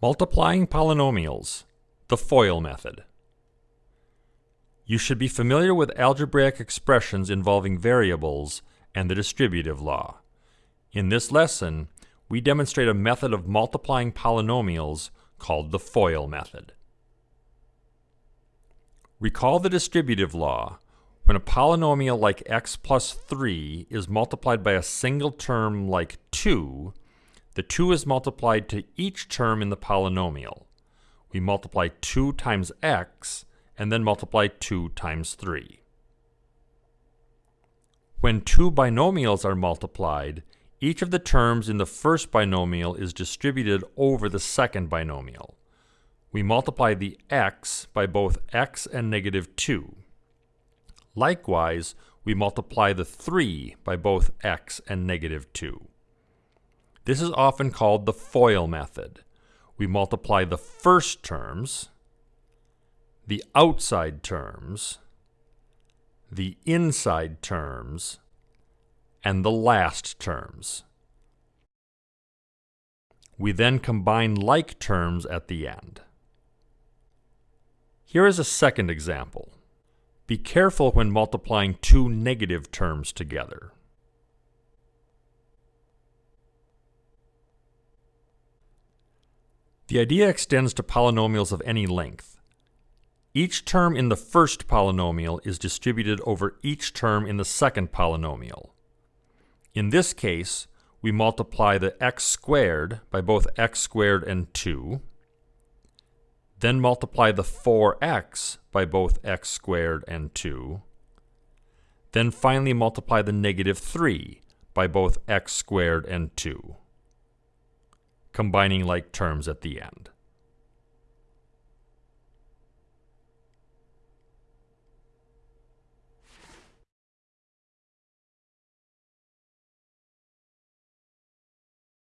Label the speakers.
Speaker 1: Multiplying polynomials, the FOIL method. You should be familiar with algebraic expressions involving variables and the distributive law. In this lesson, we demonstrate a method of multiplying polynomials called the FOIL method. Recall the distributive law. When a polynomial like x plus 3 is multiplied by a single term like 2, the 2 is multiplied to each term in the polynomial. We multiply 2 times x and then multiply 2 times 3. When two binomials are multiplied, each of the terms in the first binomial is distributed over the second binomial. We multiply the x by both x and negative 2. Likewise, we multiply the 3 by both x and negative 2. This is often called the FOIL method. We multiply the first terms, the outside terms, the inside terms, and the last terms. We then combine like terms at the end. Here is a second example. Be careful when multiplying two negative terms together. The idea extends to polynomials of any length. Each term in the first polynomial is distributed over each term in the second polynomial. In this case, we multiply the x squared by both x squared and 2, then multiply the 4x by both x squared and 2, then finally multiply the negative 3 by both x squared and 2 combining like terms at the end.